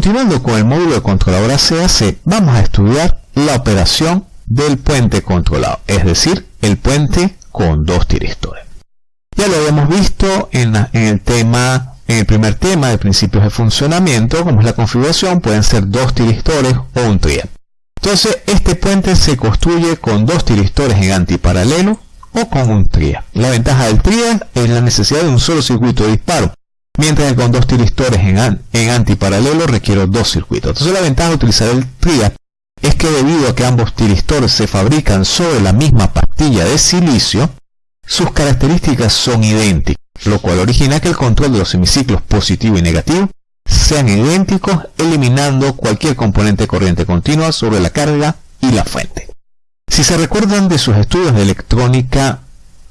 continuando con el módulo de controladora CAC, vamos a estudiar la operación del puente controlado, es decir, el puente con dos tiristores. Ya lo habíamos visto en, el tema, en el primer tema de principios de funcionamiento, como es la configuración, pueden ser dos tiristores o un tria. Entonces, este puente se construye con dos tiristores en antiparalelo o con un tria. La ventaja del tria es la necesidad de un solo circuito de disparo, mientras que con dos tiristores en, antiparalelo requiero dos circuitos. Entonces la ventaja de utilizar el tria es que debido a que ambos tiristores se fabrican sobre la misma pastilla de silicio, sus características son idénticas, lo cual origina que el control de los semiciclos positivo y negativo sean idénticos, eliminando cualquier componente corriente continua sobre la carga y la fuente. Si se recuerdan de sus estudios de electrónica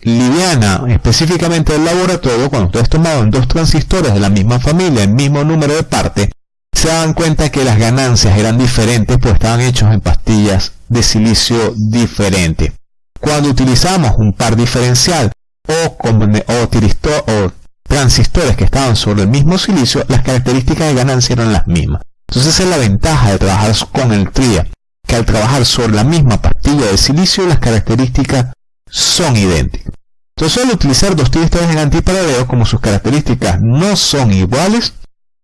liviana, específicamente del laboratorio, cuando ustedes tomaban dos transistores de la misma familia, el mismo número de partes, se daban cuenta que las ganancias eran diferentes, pues estaban hechos en pastillas de silicio diferentes. Cuando utilizamos un par diferencial o, o transistores que estaban sobre el mismo silicio, las características de ganancia eran las mismas. Entonces esa es la ventaja de trabajar con el TRIA, que al trabajar sobre la misma pastilla de silicio, las características son idénticas. Entonces al utilizar dos tristores en antiparalelo, como sus características no son iguales,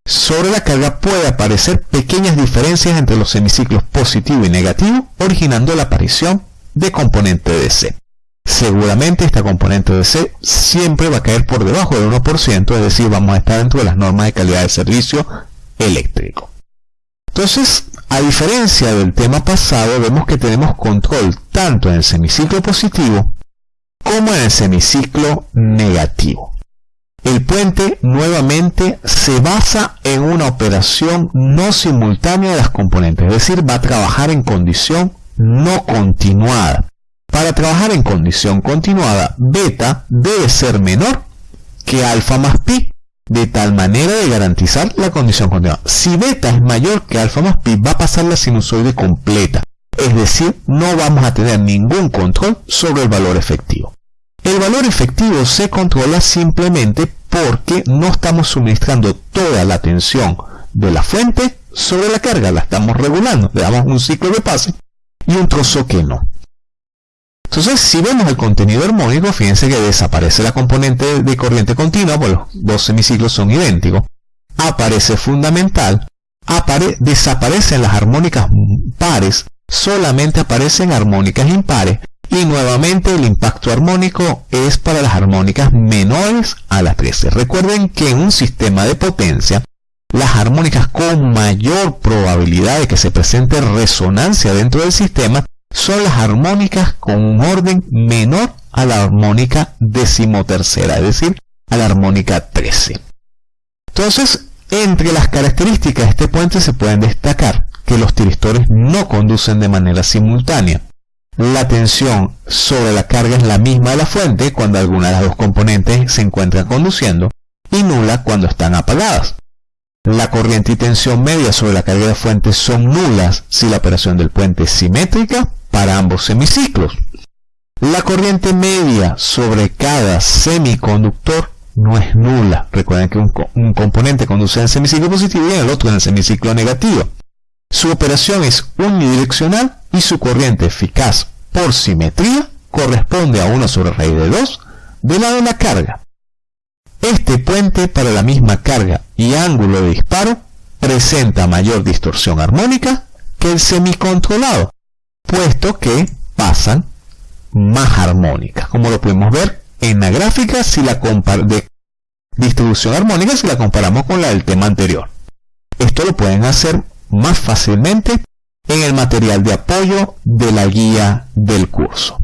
sobre la carga puede aparecer pequeñas diferencias entre los semiciclos positivo y negativo, originando la aparición de componente DC. Seguramente esta componente DC siempre va a caer por debajo del 1%, es decir, vamos a estar dentro de las normas de calidad de servicio eléctrico. Entonces, a diferencia del tema pasado, vemos que tenemos control tanto en el semiciclo positivo como en el semiciclo negativo. El puente nuevamente se basa en una operación no simultánea de las componentes, es decir, va a trabajar en condición no continuada. Para trabajar en condición continuada, beta debe ser menor que alfa más pi, de tal manera de garantizar la condición continuada. Si beta es mayor que alfa más pi, va a pasar la sinusoide completa, es decir, no vamos a tener ningún control sobre el valor efectivo. El valor efectivo se controla simplemente porque no estamos suministrando toda la tensión de la fuente sobre la carga, la estamos regulando, le damos un ciclo de pase y un trozo que no. Entonces, si vemos el contenido armónico, fíjense que desaparece la componente de corriente continua, pues los dos semiciclos son idénticos, aparece fundamental, desaparecen las armónicas pares, solamente aparecen armónicas impares, y nuevamente el impacto armónico es para las armónicas menores a las 13. Recuerden que en un sistema de potencia, las armónicas con mayor probabilidad de que se presente resonancia dentro del sistema son las armónicas con un orden menor a la armónica decimotercera, es decir, a la armónica 13. Entonces, entre las características de este puente se pueden destacar que los tiristores no conducen de manera simultánea, la tensión sobre la carga es la misma de la fuente cuando alguna de las dos componentes se encuentran conduciendo y nula cuando están apagadas. La corriente y tensión media sobre la carga de fuente son nulas si la operación del puente es simétrica para ambos semiciclos. La corriente media sobre cada semiconductor no es nula. Recuerden que un, componente conduce en semiciclo positivo y el otro en el semiciclo negativo. Su operación es unidireccional y su corriente eficaz por simetría corresponde a 1 sobre raíz de 2 de la de la carga. Este puente para la misma carga y ángulo de disparo presenta mayor distorsión armónica que el semicontrolado, puesto que pasan más armónicas, como lo podemos ver en la gráfica si la de distribución armónica si la comparamos con la del tema anterior. Esto lo pueden hacer más fácilmente en el material de apoyo de la guía del curso.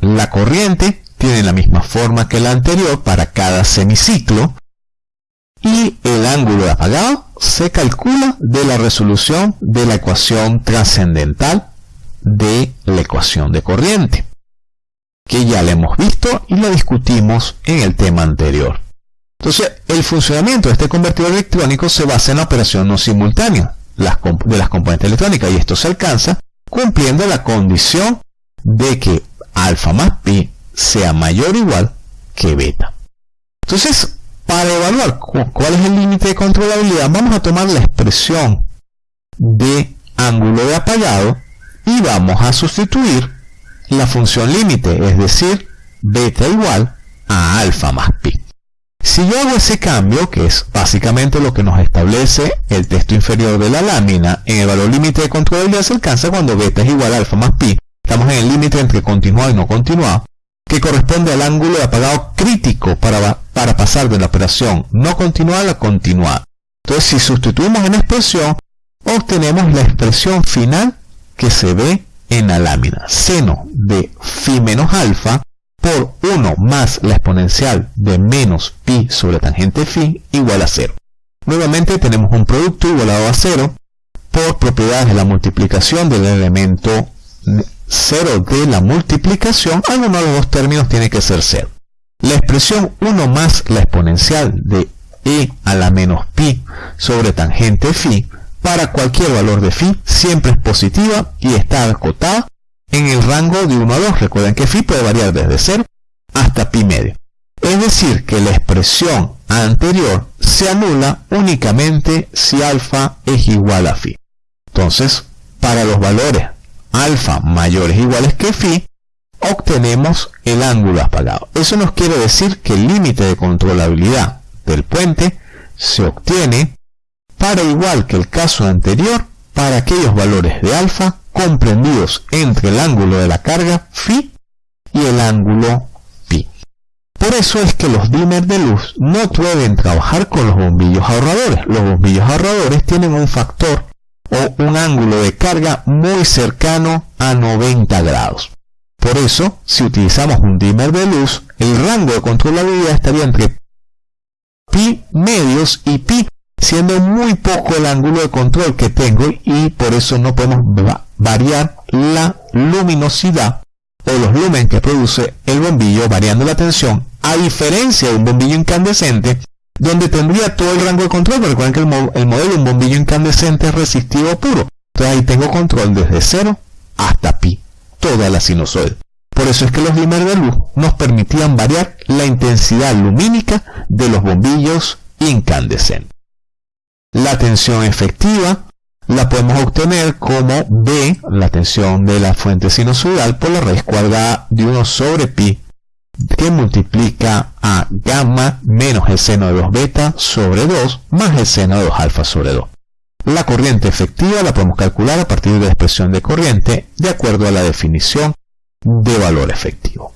La corriente tiene la misma forma que la anterior para cada semiciclo y el ángulo de apagado se calcula de la resolución de la ecuación trascendental de la ecuación de corriente, que ya la hemos visto y la discutimos en el tema anterior. Entonces, el funcionamiento de este convertidor electrónico se basa en la operación no simultánea de las componentes electrónicas y esto se alcanza cumpliendo la condición de que alfa más pi sea mayor o igual que beta. Entonces, Para evaluar cuál es el límite de controlabilidad, vamos a tomar la expresión de ángulo de apagado y vamos a sustituir la función límite, es decir, beta igual a alfa más pi. Si yo hago ese cambio, que es básicamente lo que nos establece el texto inferior de la lámina, en el valor límite de controlabilidad se alcanza cuando beta es igual a alfa más pi. Estamos en el límite entre continuado y no continuado, que corresponde al ángulo de apagado crítico para, para pasar de la operación no continuada a la continuada. Entonces, si sustituimos en expresión, obtenemos la expresión final que se ve en la lámina. Seno de phi menos alfa por 1 más la exponencial de menos pi sobre tangente phi igual a 0. Nuevamente tenemos un producto igualado a 0 por propiedades de la multiplicación del elemento 0 de la multiplicación, alguno de los dos términos tiene que ser 0. La expresión 1 más la exponencial de e a la menos pi sobre tangente phi para cualquier valor de phi siempre es positiva y está acotada en el rango de 1 a 2. Recuerden que phi puede variar desde 0 hasta pi medio. Es decir, que la expresión anterior se anula únicamente si alfa es igual a phi. Entonces, para los valores alfa mayores o iguales que phi, obtenemos el ángulo apagado. Eso nos quiere decir que el límite de controlabilidad del puente se obtiene para igual que el caso anterior, para aquellos valores de alfa comprendidos entre el ángulo de la carga phi y el ángulo pi. Por eso es que los dimmers de luz no pueden trabajar con los bombillos ahorradores. Los bombillos ahorradores tienen un factor o un ángulo de carga muy cercano a 90 grados. Por eso, si utilizamos un dimmer de luz, el rango de controlabilidad estaría entre pi medios y pi siendo muy poco el ángulo de control que tengo y por eso no podemos variar la luminosidad o los lumen que produce el bombillo variando la tensión a diferencia de un bombillo incandescente donde tendría todo el rango de control. Recuerden que el, modelo de un bombillo incandescente es resistivo puro. Entonces ahí tengo control desde 0 hasta pi toda la sinusoide por eso es que los dimmer de luz nos permitían variar la intensidad lumínica de los bombillos incandescentes. La tensión efectiva la podemos obtener como B, la tensión de la fuente sinusoidal, por la raíz cuadrada de 1 sobre pi, que multiplica a gamma menos el seno de 2 beta sobre 2 más el seno de 2 alfa sobre 2. La corriente efectiva la podemos calcular a partir de la expresión de corriente de acuerdo a la definición de valor efectivo.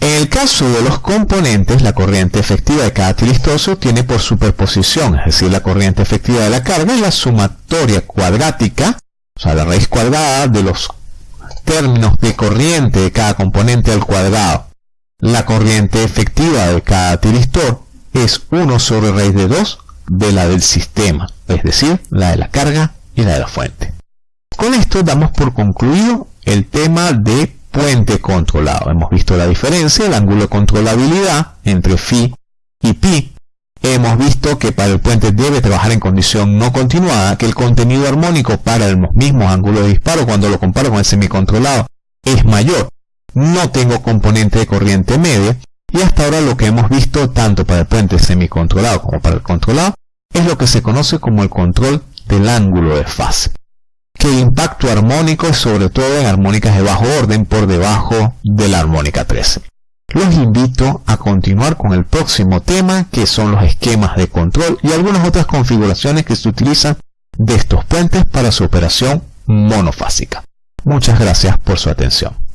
En el caso de los componentes, la corriente efectiva de cada tiristor se obtiene por superposición, es decir, la corriente efectiva de la carga es la sumatoria cuadrática, o sea, la raíz cuadrada de los términos de corriente de cada componente al cuadrado. La corriente efectiva de cada tiristor es 1 sobre raíz de 2 de la del sistema, es decir, la de la carga y la de la fuente. Con esto damos por concluido el tema de puente controlado. Hemos visto la diferencia, el ángulo de controlabilidad entre phi y pi. Hemos visto que para el puente debe trabajar en condición no continuada, que el contenido armónico para el mismo ángulo de disparo cuando lo comparo con el semicontrolado es mayor. No tengo componente de corriente media y hasta ahora lo que hemos visto tanto para el puente semicontrolado como para el controlado es lo que se conoce como el control del ángulo de fase que impacto armónico sobre todo en armónicas de bajo orden por debajo de la armónica 13. Los invito a continuar con el próximo tema que son los esquemas de control y algunas otras configuraciones que se utilizan de estos puentes para su operación monofásica. Muchas gracias por su atención.